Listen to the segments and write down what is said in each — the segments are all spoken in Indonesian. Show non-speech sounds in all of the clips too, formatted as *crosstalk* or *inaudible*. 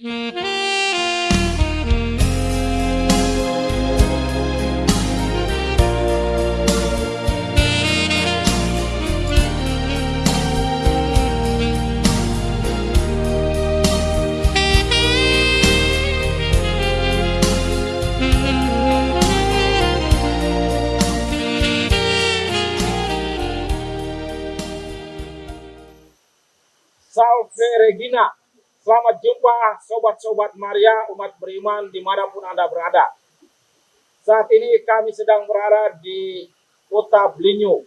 Mm-hmm. Sobat-sobat Maria umat beriman di mana pun Anda berada. Saat ini kami sedang berada di kota Blinyu.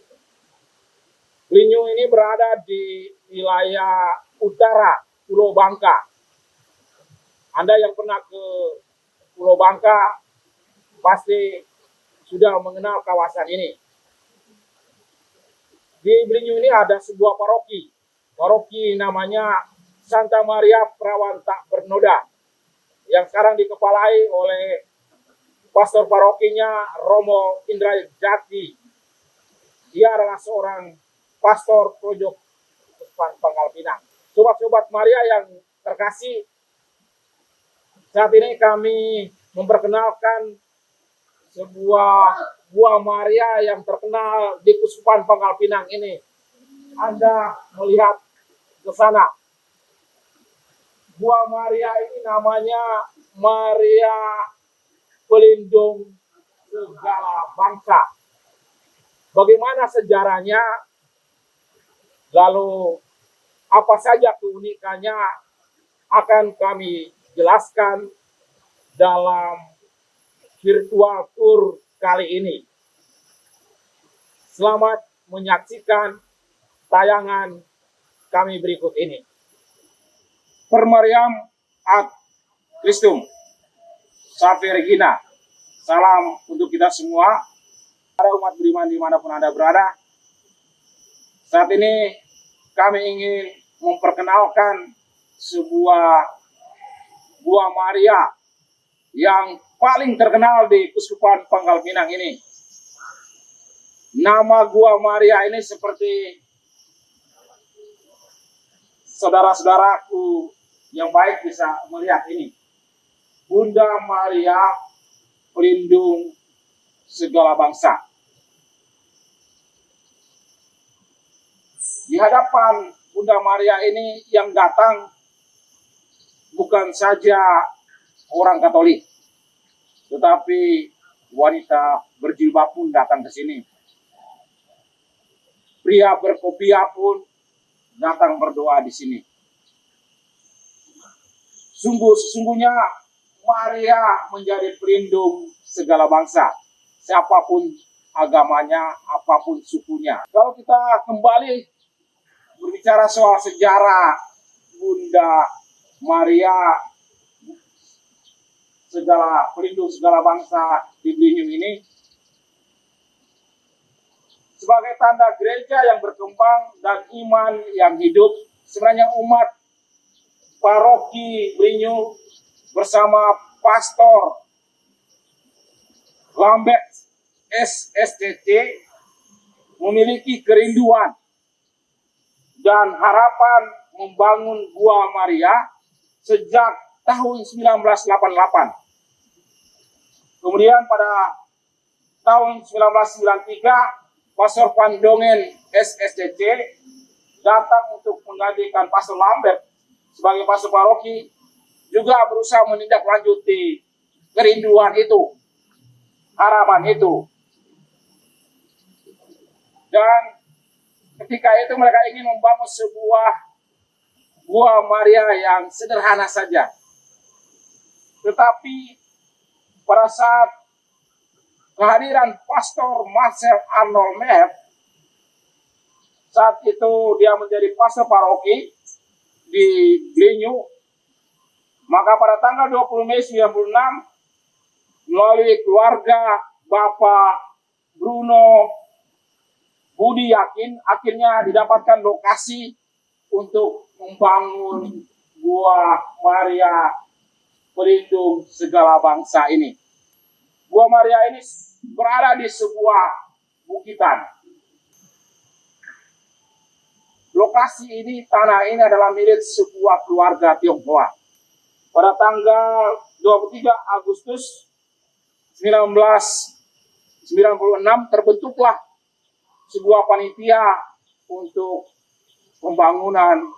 Blinyu ini berada di wilayah utara Pulau Bangka. Anda yang pernah ke Pulau Bangka pasti sudah mengenal kawasan ini. Di Blinyu ini ada sebuah paroki paroki namanya Santa Maria Perawan Tak Bernoda yang sekarang dikepalai oleh pastor parokinya Romo Indra Jati. Dia adalah seorang pastor Projok Pangkal Pinang. Sobat-sobat Maria yang terkasih, saat ini kami memperkenalkan sebuah buah Maria yang terkenal di Kuspan Pangkal Pinang ini. Anda melihat ke sana. Buah Maria ini namanya Maria pelindung segala bangsa. Bagaimana sejarahnya? Lalu apa saja keunikannya akan kami jelaskan dalam virtual tour kali ini. Selamat menyaksikan tayangan kami berikut ini. Permariam ad Christum. Salve Regina. Salam untuk kita semua. Para umat beriman di mana pun Anda berada. Saat ini kami ingin memperkenalkan sebuah buah Maria yang paling terkenal di Kuskupan Pangkal Pinang ini. Nama Gua Maria ini seperti saudara-saudaraku yang baik bisa melihat ini. Bunda Maria pelindung segala bangsa. Di hadapan Bunda Maria ini yang datang bukan saja orang Katolik, tetapi wanita berjilbab pun datang ke sini. Pria berkopiah pun datang berdoa di sini. Sungguh sesungguhnya Maria menjadi pelindung segala bangsa, siapa pun agamanya, apa pun sukunya. Kalau kita kembali berbicara soal sejarah Bunda Maria segala pelindung segala bangsa di Beliau ini sebagai tanda gereja yang berkembang dan iman yang hidup. Sebenarnya umat paroki Brinyu bersama pastor Lambert SSTT memiliki kerinduan dan harapan membangun Gua Maria sejak tahun 1988. Kemudian pada tahun 1993 Pastor Pandongen SSCC datang untuk menggantikan Pastor Lambert sebagai pastor paroki juga berusaha menindaklanjuti kerinduan itu, harapan itu. Dan ketika itu mereka ingin membangun sebuah gua Maria yang sederhana saja. Tetapi pada saat kehadiran Pastor Marcel Arnold Mev saat itu dia menjadi pastor paroki di Blinyu maka pada tanggal 20 Mei 96 melalui keluarga Bapak Bruno Budi Yakin akhirnya didapatkan lokasi untuk membangun Gua Maria pelindung segala bangsa ini. Gua Maria ini berada di sebuah bukitan. Lokasi ini, tanah ini adalah milik sebuah keluarga Tionghoa. pada tanggal 23 Agustus 1996 terbentuklah sebuah panitia untuk pembangunan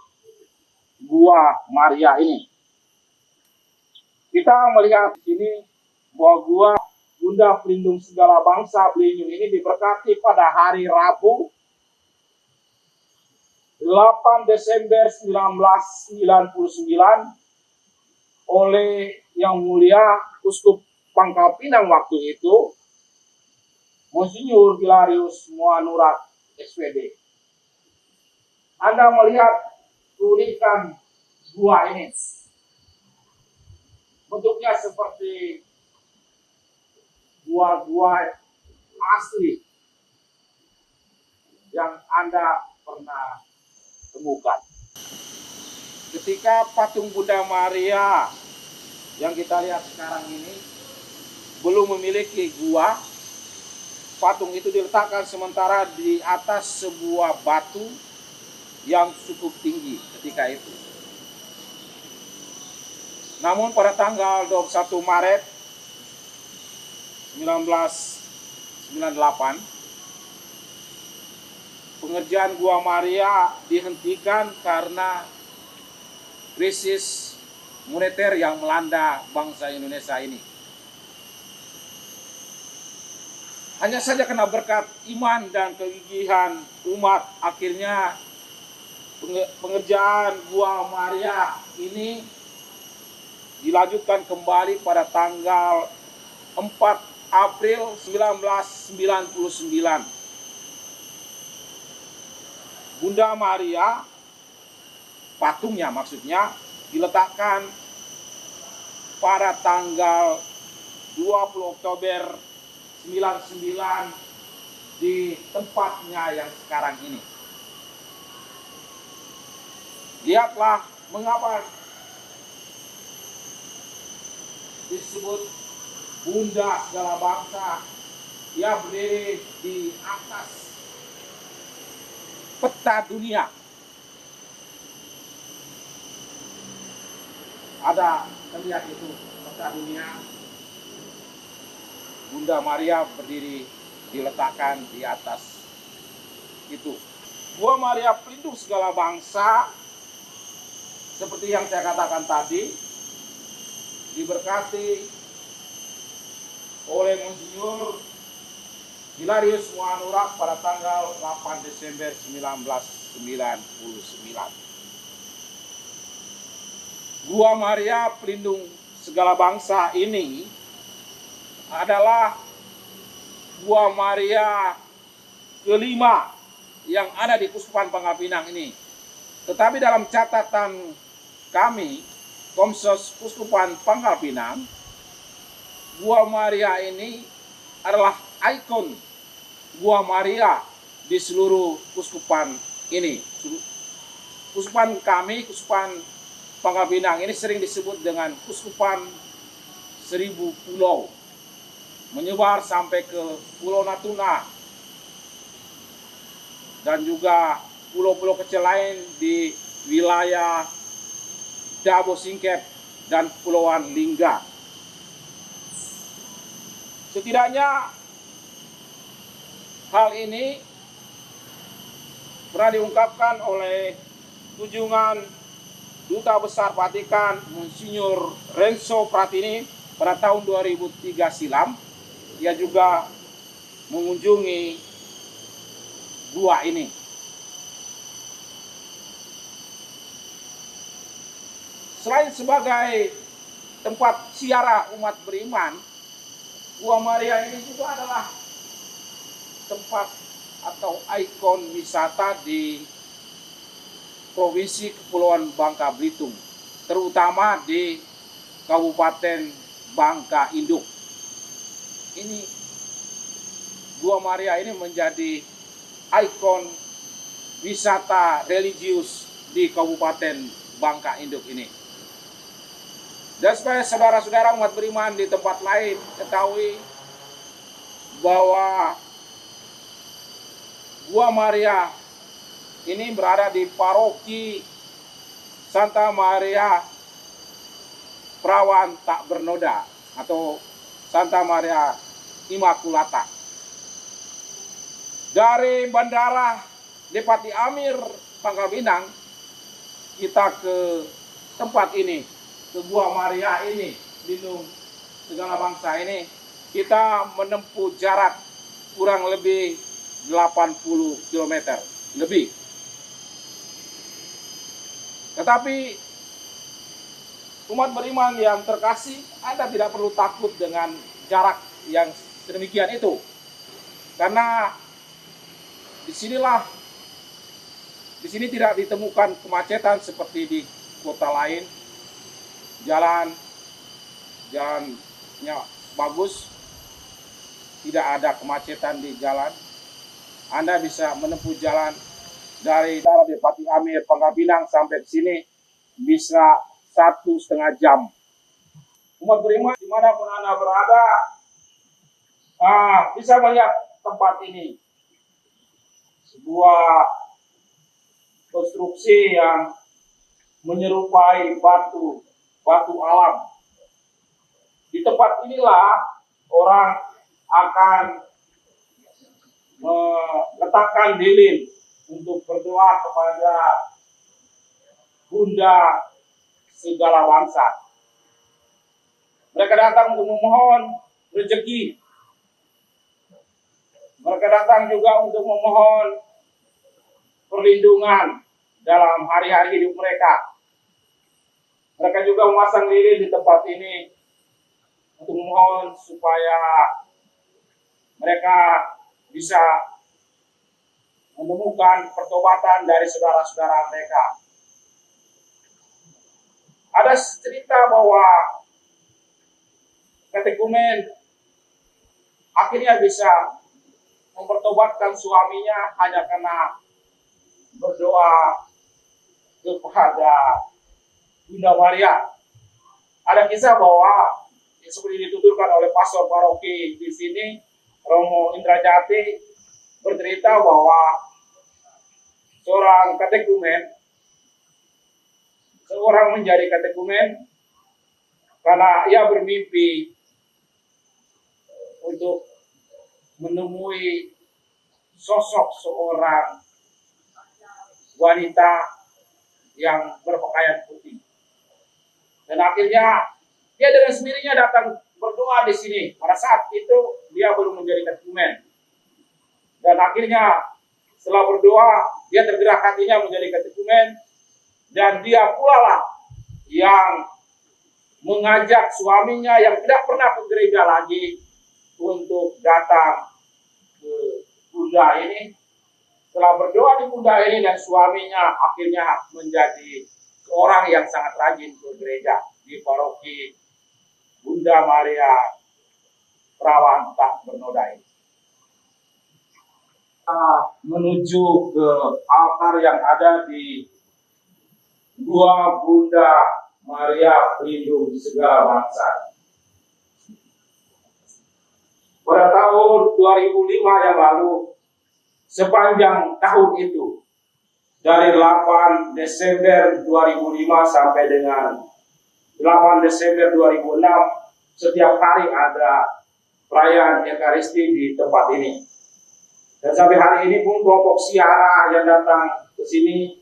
Gua Maria ini. Kita melihat di sini bahwa Gua Bunda Pelindung Segala Bangsa Belinyung ini diberkati pada hari Rabu 8 Desember 1999 oleh Yang Mulia Uskup Pangkal Pinang waktu itu, Monsinyur Hilarius Muanurat SPD. Anda melihat keunikan gua ini. Bentuknya seperti gua-gua asli yang Anda pernah temukan. Ketika patung Bunda Maria yang kita lihat sekarang ini belum memiliki gua, patung itu diletakkan sementara di atas sebuah batu yang cukup tinggi ketika itu. Namun pada tanggal 21 Maret 1998 pengerjaan Gua Maria dihentikan karena krisis moneter yang melanda bangsa Indonesia ini. Hanya saja kena berkat iman dan kegigihan umat akhirnya pengerjaan Gua Maria ini dilanjutkan kembali pada tanggal 4 April 1999. Bunda Maria patungnya maksudnya diletakkan pada tanggal 20 Oktober 99 di tempatnya yang sekarang ini. Lihatlah mengapa disebut bunda segala bangsa. Ia berdiri di atas peta dunia. Ada terlihat itu peta dunia. Bunda Maria berdiri diletakkan di atas itu. Gua Maria pelindung segala bangsa. Seperti yang saya katakan tadi diberkati oleh Monsinyur Hilarius Muanurak pada tanggal 8 Desember 1999. Gua Maria pelindung segala bangsa ini adalah Gua Maria kelima yang ada di Kuskupan Pangkal Pinang ini. Tetapi dalam catatan kami, Komsos Kuskupan Pangkal Pinang, Gua Maria ini adalah ikon Gua Maria di seluruh Kuskupan ini. Kuskupan kami, Kuskupan Pangkal Pinang ini sering disebut dengan Kuskupan Seribu Pulau. Menyebar sampai ke Pulau Natuna. Dan juga pulau-pulau kecil lain di wilayah Dabo Singkep dan Pulauan Lingga. Setidaknya hal ini pernah diungkapkan oleh kunjungan Duta Besar Vatikan Monsinyur Renzo Pratini pada tahun 2003 silam. Ia juga mengunjungi gua ini. Selain sebagai tempat siara umat beriman, Gua Maria ini juga adalah tempat atau ikon wisata di Provinsi Kepulauan Bangka Belitung, terutama di Kabupaten Bangka Induk. Ini Gua Maria ini menjadi ikon wisata religius di Kabupaten Bangka Induk ini. Dan supaya saudara-saudara umat beriman di tempat lain ketahui bahwa Gua Maria ini berada di paroki Santa Maria perawan tak bernoda atau Santa Maria Immaculata. Dari Bandara Depati Amir Pangkal Pinang kita ke tempat ini, ke Gua Maria ini, lindung segala bangsa ini, kita menempuh jarak kurang lebih 80 km lebih. Tetapi umat beriman yang terkasih, Anda tidak perlu takut dengan jarak yang sedemikian itu. Karena di sinilah, di sini tidak ditemukan kemacetan seperti di kota lain. Jalan, jalannya bagus, tidak ada kemacetan di jalan. Anda bisa menempuh jalan dari daerah Pati Amir, Pangkal Pinang sampai ke sini bisa satu setengah jam. Umat beriman di mana pun Anda berada, ah, bisa melihat tempat ini. Sebuah konstruksi yang menyerupai batu, batu alam. Di tempat inilah orang akan meletakkan lilin untuk berdoa kepada Bunda segala bangsa. Mereka datang untuk memohon rezeki. Mereka datang juga untuk memohon perlindungan dalam hari-hari hidup mereka. Mereka juga memasang lilin di tempat ini untuk memohon supaya mereka bisa menemukan pertobatan dari saudara-saudara mereka ada cerita bahwa katekumen akhirnya bisa mempertobatkan suaminya hanya karena berdoa kepada Bunda Maria. Ada kisah bahwa seperti dituturkan oleh pastor paroki di sini, Romo Indrajati, bercerita bahwa seorang katekumen seorang menjadi katekumen karena ia bermimpi untuk menemui sosok seorang wanita yang berpakaian putih. Dan akhirnya dia dengan sendirinya datang berdoa di sini. Pada saat itu dia belum menjadi katekumen. Dan akhirnya setelah berdoa, dia tergerak hatinya menjadi katekumen dan dia pula lah yang mengajak suaminya yang tidak pernah ke gereja lagi untuk datang ke bunda ini. Setelah berdoa di bunda ini dan suaminya akhirnya menjadi orang yang sangat rajin ke gereja di paroki Bunda Maria Perawan Tak Bernoda ini. Menuju ke altar yang ada di dua Bunda Maria pelindung segala bangsa. Pada tahun 2005 yang lalu, sepanjang tahun itu, dari 8 Desember 2005 sampai dengan 8 Desember 2006, setiap hari ada perayaan Ekaristi di tempat ini. Dan sampai hari ini pun kelompok siara yang datang ke sini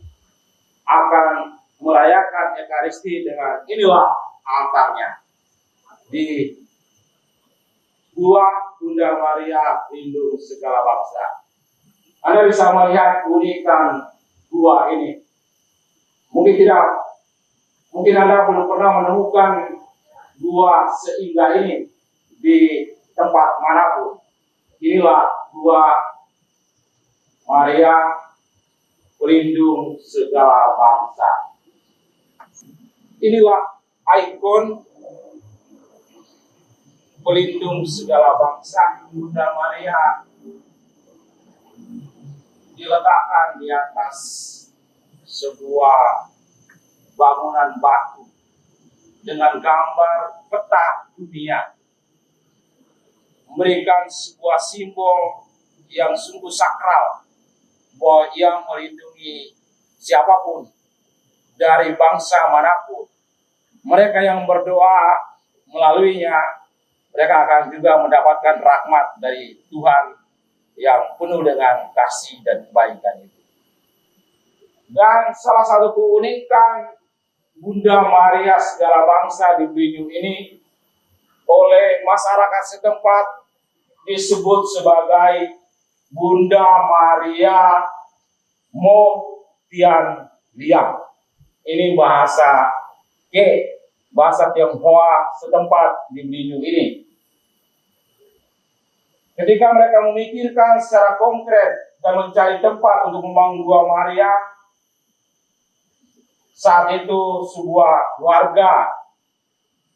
akan merayakan Ekaristi dengan inilah altarnya di Gua Bunda Maria Lindung segala bangsa. Anda bisa melihat keunikan gua ini. Mungkin tidak, mungkin Anda belum pernah menemukan gua seindah ini di tempat mana pun. Inilah gua Maria pelindung segala bangsa. Inilah ikon pelindung segala bangsa Bunda Maria diletakkan di atas sebuah bangunan batu dengan gambar peta dunia memberikan sebuah simbol yang sungguh sakral bahwa yang melindungi siapa pun dari bangsa mana pun mereka yang berdoa melaluinya, mereka akan juga mendapatkan rahmat dari Tuhan yang penuh dengan kasih dan kebaikan itu. Dan salah satu keunikan Bunda Maria segala bangsa di Binyu ini oleh masyarakat setempat disebut sebagai Bunda Maria Motian Liang. Ini bahasa ke bahasa Tionghoa setempat di Binyu ini. Ketika mereka memikirkan secara konkret dan mencari tempat untuk membangun Gua Maria, saat itu sebuah warga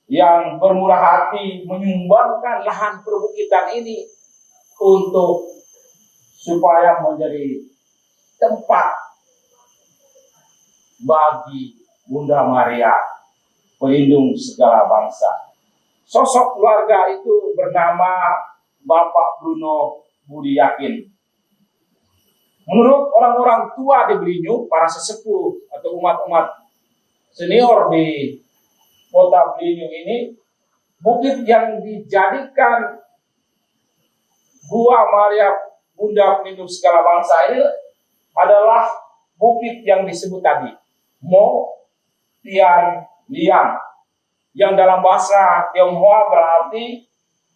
yang bermurah hati menyumbangkan lahan perbukitan ini untuk supaya menjadi tempat bagi Bunda Maria pelindung segala bangsa. Sosok keluarga itu bernama Bapak Bruno Budi Yakin. Menurut orang-orang tua di Belinyu, para sesepuh atau umat-umat senior di kota Belinyu ini, bukit yang dijadikan Gua Maria Bunda Pelindung Segala Bangsa ini adalah bukit yang disebut tadi, Mo Tian Liang yang dalam bahasa Tionghoa berarti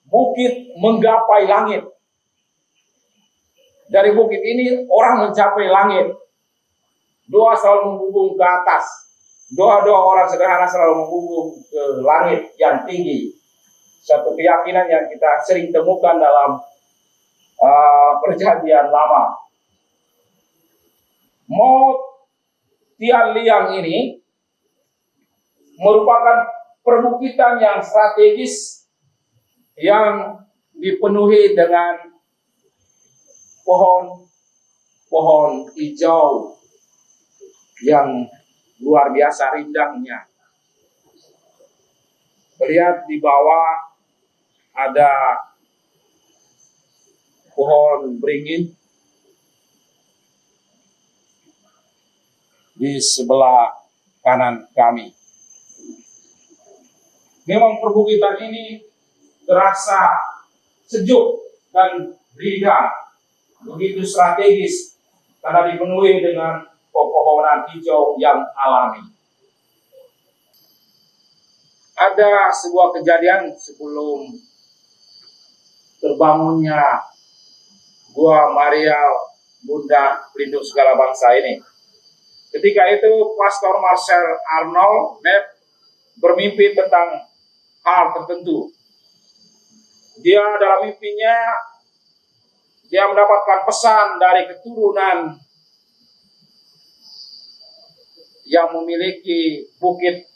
bukit menggapai langit. Dari bukit ini orang mencapai langit. Doa selalu menghubung ke atas. Doa-doa orang sederhana selalu menghubung ke langit yang tinggi. Satu keyakinan yang kita sering temukan dalam uh, perjanjian lama. Mau Tian Liang ini merupakan perbukitan yang strategis yang dipenuhi dengan pohon-pohon hijau yang luar biasa rindangnya. Lihat di bawah ada pohon beringin di sebelah kanan kami. Memang perbukitan ini terasa sejuk dan rindang, begitu strategis karena dipenuhi dengan pepohonan hijau yang alami. Ada sebuah kejadian sebelum terbangunnya Gua Maria Bunda Pelindung Segala Bangsa ini. Ketika itu Pastor Marcel Arnold bermimpi tentang hal tertentu. Dia dalam mimpinya dia mendapatkan pesan dari keturunan yang memiliki bukit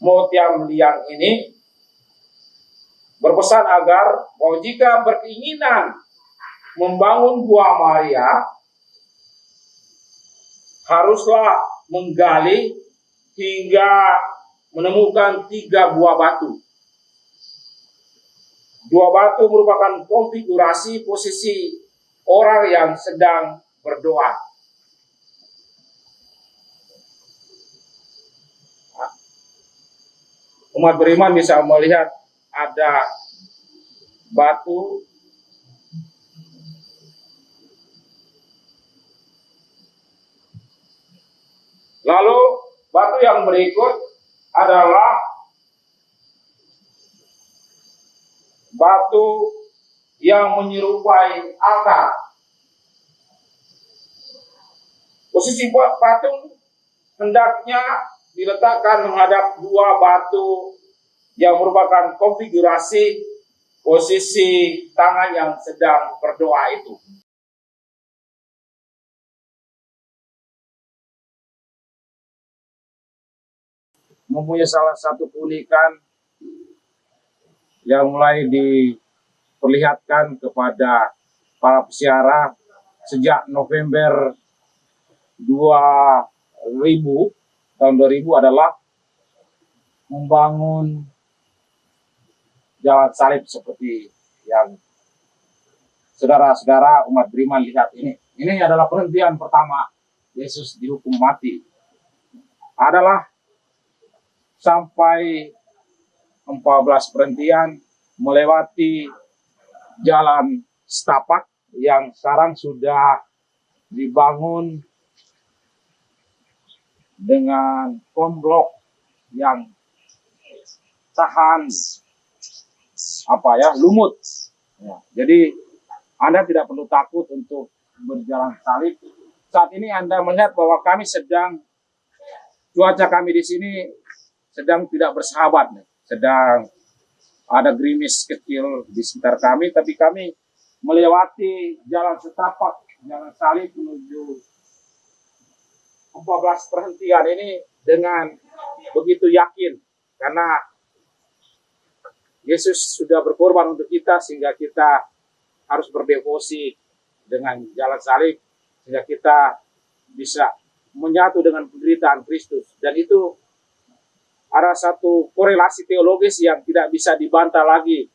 Motiam Liang ini berpesan agar bahwa jika berkeinginan membangun Gua Maria haruslah menggali hingga menemukan tiga buah batu. Dua batu merupakan konfigurasi posisi orang yang sedang berdoa. Umat beriman bisa melihat ada batu Lalu batu yang berikut adalah batu yang menyerupai altar. Posisi buat patung hendaknya diletakkan menghadap dua batu yang merupakan konfigurasi posisi tangan yang sedang berdoa itu. mempunyai salah satu keunikan yang mulai diperlihatkan kepada para pesiara sejak November 2000 tahun 2000 adalah membangun jalan salib seperti yang saudara-saudara umat beriman lihat ini. Ini adalah penghentian pertama Yesus dihukum mati. Adalah sampai 14 perhentian melewati jalan setapak yang sekarang sudah dibangun dengan komblok yang tahan apa ya lumut. Ya, jadi Anda tidak perlu takut untuk berjalan salib. Saat ini Anda melihat bahwa kami sedang cuaca kami di sini sedang tidak bersahabat, sedang ada gerimis kecil di sekitar kami, tapi kami melewati jalan setapak, jalan salib menuju 14 perhentian ini dengan begitu yakin karena Yesus sudah berkorban untuk kita sehingga kita harus berdevosi dengan jalan salib sehingga kita bisa menyatu dengan penderitaan Kristus. Dan itu ada satu korelasi teologis yang tidak bisa dibantah lagi.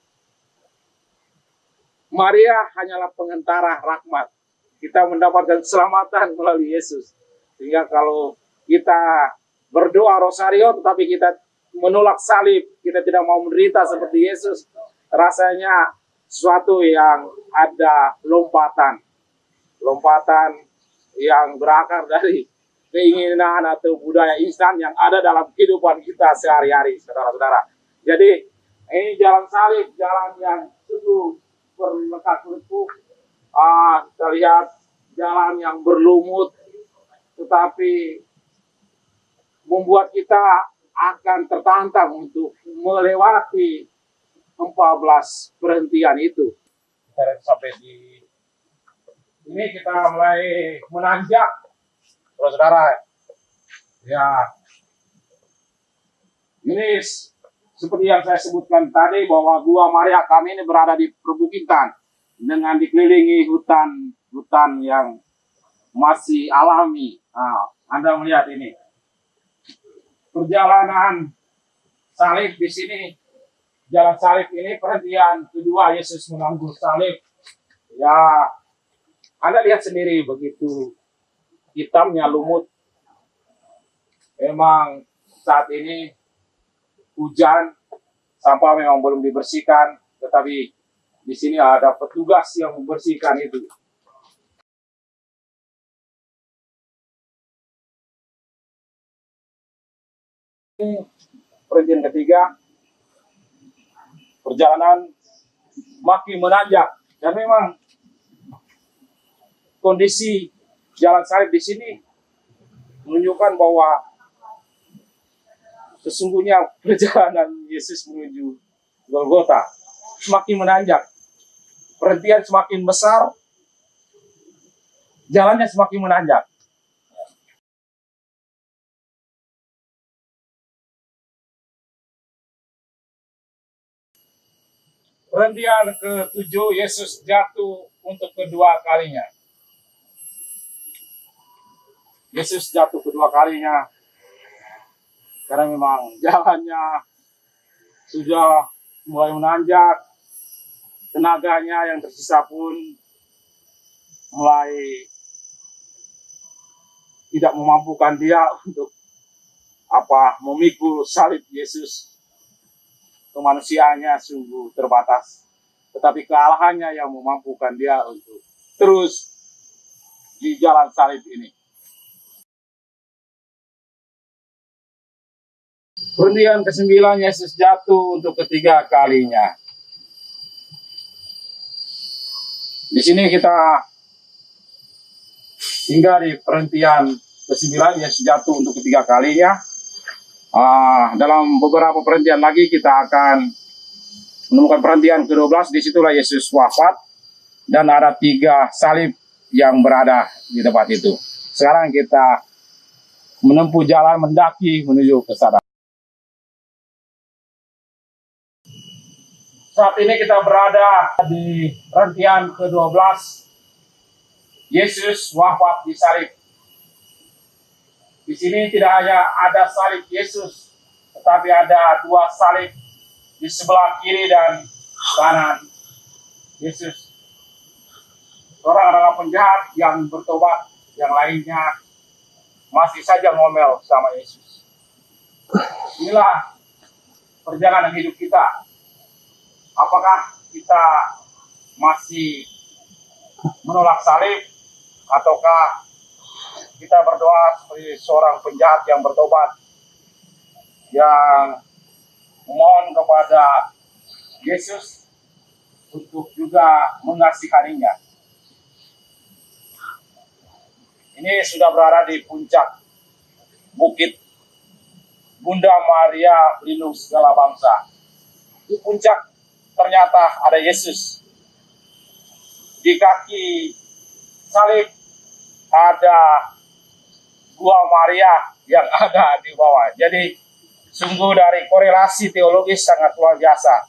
Maria hanyalah pengentara rahmat. Kita mendapatkan keselamatan melalui Yesus. Sehingga kalau kita berdoa rosario tetapi kita menolak salib, kita tidak mau menderita seperti Yesus, rasanya sesuatu yang ada lompatan. Lompatan yang berakar dari keinginan atau budaya instan yang ada dalam kehidupan kita sehari-hari, saudara-saudara. Jadi ini jalan salib, jalan yang sungguh berlekat-lekuk. Ah, kita lihat jalan yang berlumut, tetapi membuat kita akan tertantang untuk melewati 14 perhentian itu. Sampai di ini kita mulai menanjak, saudara. Ya, ini seperti yang saya sebutkan tadi bahwa Gua Maria kami ini berada di perbukitan dengan dikelilingi hutan hutan yang masih alami. Nah, anda melihat ini. Perjalanan salib di sini. Jalan salib ini perhentian kedua Yesus menanggung salib. Ya, Anda lihat sendiri begitu hitamnya lumut. Memang saat ini hujan, sampah memang belum dibersihkan, tetapi di sini ada petugas yang membersihkan itu. Perhentian ketiga, perjalanan makin menanjak dan memang kondisi jalan salib di sini menunjukkan bahwa sesungguhnya perjalanan Yesus menuju Golgota semakin menanjak, perhentian semakin besar, jalannya semakin menanjak. Perhentian ke-7 Yesus jatuh untuk kedua kalinya. Yesus jatuh kedua kalinya karena memang jalannya sudah mulai menanjak, tenaganya yang tersisa pun mulai tidak memampukan dia untuk apa memikul salib Yesus kemanusiaannya sungguh terbatas. Tetapi kealahannya yang memampukan dia untuk terus di jalan salib ini. Perhentian ke-9 Yesus jatuh untuk ketiga kalinya. Di sini kita hingga di perhentian ke-9 Yesus jatuh untuk ketiga kalinya. Uh, dalam beberapa perhentian lagi kita akan menemukan perhentian ke-12, di situlah Yesus wafat, dan ada tiga salib yang berada di tempat itu. Sekarang kita menempuh jalan mendaki menuju ke sana. Saat ini kita berada di perhentian ke-12. Yesus wafat di salib. Di sini tidak hanya ada salib Yesus, tetapi ada dua salib di sebelah kiri dan kanan Yesus. Adalah penjahat yang bertobat, yang lainnya masih saja ngomel sama Yesus. inilah perjalanan hidup kita. Apakah kita masih menolak salib ataukah kita berdoa seperti seorang penjahat yang bertobat yang memohon kepada Yesus untuk juga mengasihaninya. Ini sudah berada di puncak bukit Bunda Maria pelindung segala bangsa. Di puncak ternyata ada Yesus. Di kaki salib ada gua Maria yang *laughs* ada di bawah. Jadi sungguh dari korelasi teologis sangat luar biasa.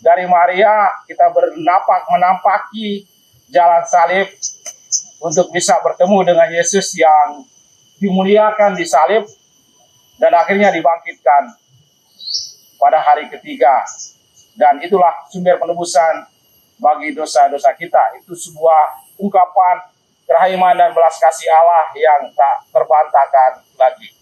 Dari Maria kita bernapak menampaki jalan salib untuk bisa bertemu dengan Yesus yang dimuliakan di salib dan akhirnya dibangkitkan pada hari ketiga. Dan itulah sumber penebusan bagi dosa-dosa kita. Itu sebuah ungkapan kerahiman dan belas kasih Allah yang tak terbantahkan lagi.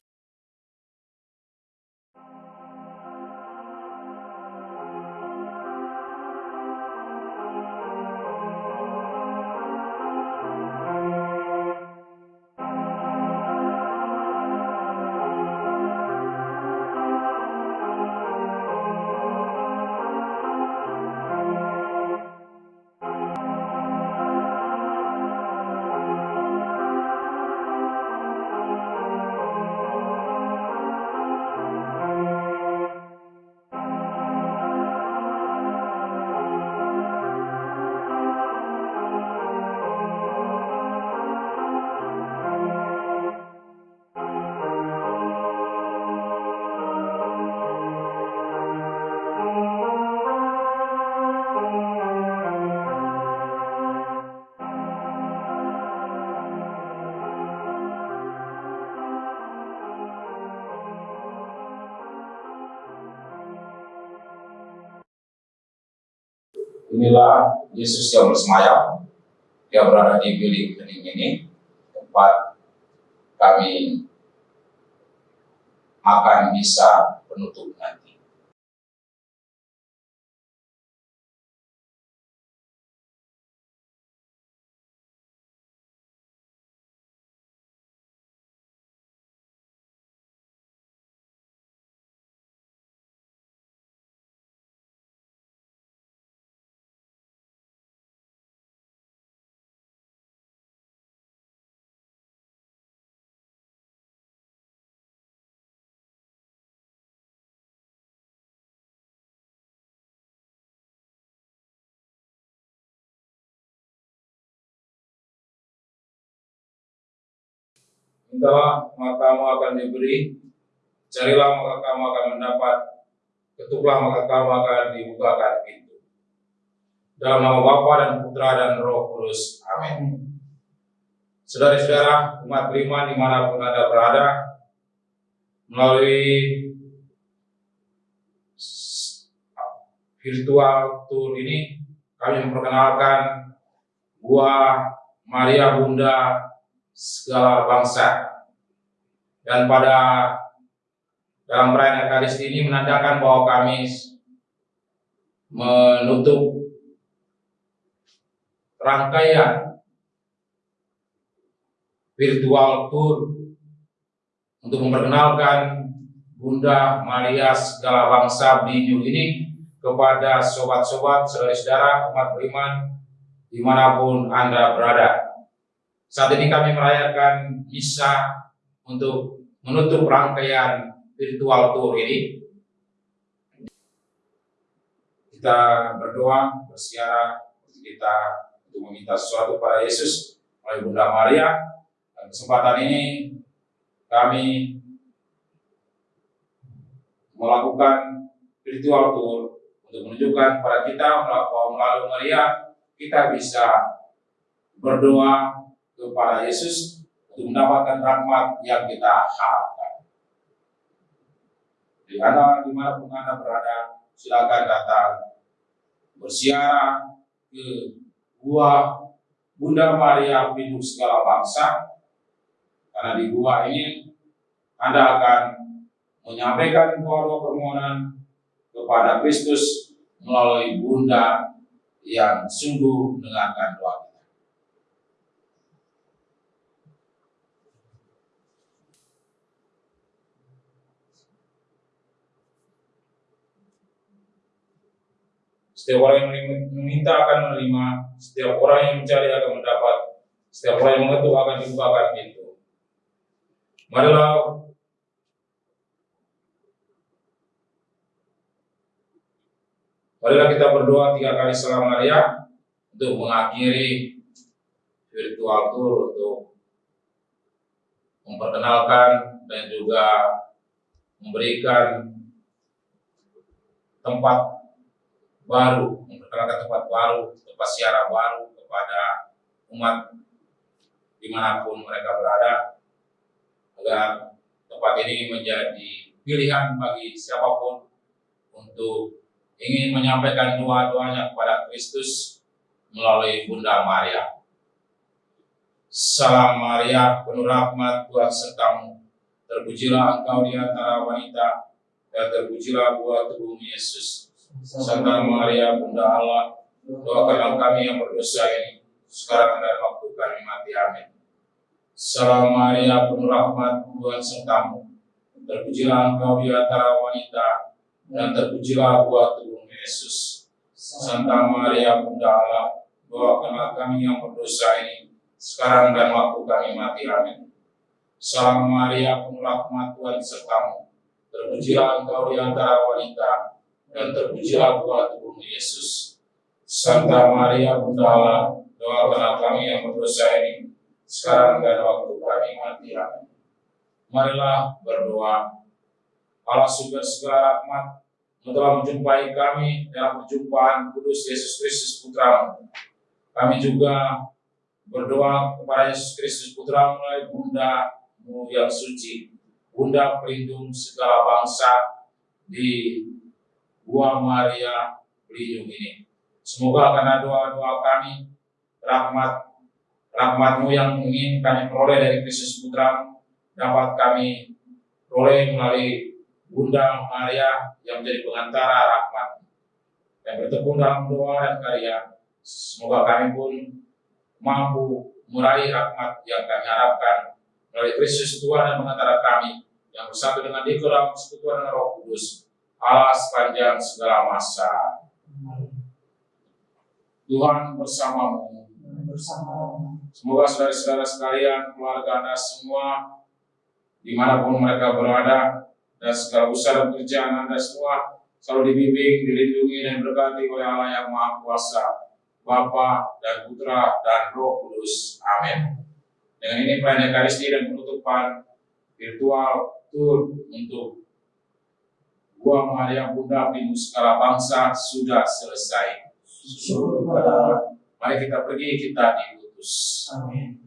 Inilah Yesus yang bersemayam. Dia berada di bilik hening ini, tempat kami akan bisa penutup Mintalah maka kamu akan diberi, carilah maka kamu akan mendapat, ketuklah maka kamu akan dibukakan pintu. Dalam nama Bapa dan Putra dan Roh Kudus. Amin. Saudara-saudara, umat beriman di mana pun Anda berada, melalui virtual tour ini, kami memperkenalkan Gua Maria Bunda segala bangsa. Dan pada dalam perayaan Ekaristi ini menandakan bahwa kami menutup rangkaian virtual tour untuk memperkenalkan Bunda Maria segala bangsa Binyu ini kepada sobat-sobat, saudara-saudara, umat beriman di mana pun Anda berada. Saat ini kami merayakan misa untuk menutup rangkaian virtual tour ini. Kita berdoa, bersiara, kita untuk meminta sesuatu pada Yesus oleh Bunda Maria. Dan kesempatan ini kami melakukan virtual tour untuk menunjukkan kepada kita bahwa melalui Maria kita bisa berdoa kepada Yesus untuk mendapatkan rahmat yang kita harapkan. Di mana di mana pun anda berada, silakan datang bersiara ke gua Bunda Maria Pintu segala bangsa, karena di gua ini anda akan menyampaikan doa-doa permohonan kepada Kristus melalui Bunda yang sungguh mendengarkan doa kita. Setiap orang yang meminta akan menerima, setiap orang yang mencari akan mendapat, setiap orang yang mengetuk akan dibukakan pintu. Marilah Marilah kita berdoa tiga kali salam Maria untuk mengakhiri virtual tour untuk memperkenalkan dan juga memberikan tempat baru, memperkenalkan tempat baru, tempat siaran baru kepada umat di mana pun mereka berada, agar tempat ini menjadi pilihan bagi siapa pun untuk ingin menyampaikan doa-doanya kepada Kristus melalui Bunda Maria. Salam Maria, penuh rahmat Tuhan sertamu. Terpujilah engkau di antara wanita, dan terpujilah buah tubuhmu Yesus. Santa Maria, Bunda Allah, doakanlah kami yang berdosa ini, sekarang dan waktu kami mati. Amin. Salam Maria, penuh rahmat Tuhan sertamu. Terpujilah engkau di antara wanita, dan terpujilah buah tubuh Yesus. Santa Maria Bunda Allah, doakanlah kami yang berdosa ini, sekarang dan waktu kami mati. Amin. Salam Maria, penuh rahmat Tuhan sertamu. Terpujilah engkau di antara wanita, dan terpujilah buah tubuh Yesus. Santa Maria Bunda Allah, doakanlah kami yang berdosa ini, sekarang dan waktu kami mati. Amin. Marilah berdoa Allah sumber segala rahmat telah menjumpai kami dalam perjumpaan kudus Yesus Kristus Putramu. Kami juga berdoa kepada Yesus Kristus Putra melalui Bunda-Mu yang suci, Bunda pelindung segala bangsa di Gua Maria pelindung ini. Semoga karena doa-doa kami, rahmat rahmatmu yang ingin kami peroleh dari Kristus Putra dapat kami peroleh melalui Bunda Maria yang menjadi pengantara rahmat yang bertepung dalam doa dan karya. Semoga kami pun mampu meraih rahmat yang kami harapkan melalui Kristus Tuhan dan pengantara kami yang bersatu dengan Dia dalam persekutuan dengan Roh Kudus Allah sepanjang segala masa. Tuhan bersamamu. Semoga saudara-saudara sekalian, keluarga Anda semua, di mana pun mereka berada, dan segala usaha dan pekerjaan Anda semua selalu dibimbing, dilindungi, dan berkati oleh Allah yang Maha Kuasa, Bapa dan Putra dan Roh Kudus. Amin. Dengan ini perayaan Ekaristi dan penutupan virtual tour untuk Gua Maria Bunda Pintu segala bangsa sudah selesai. Mari kita pergi, kita diutus. Amin.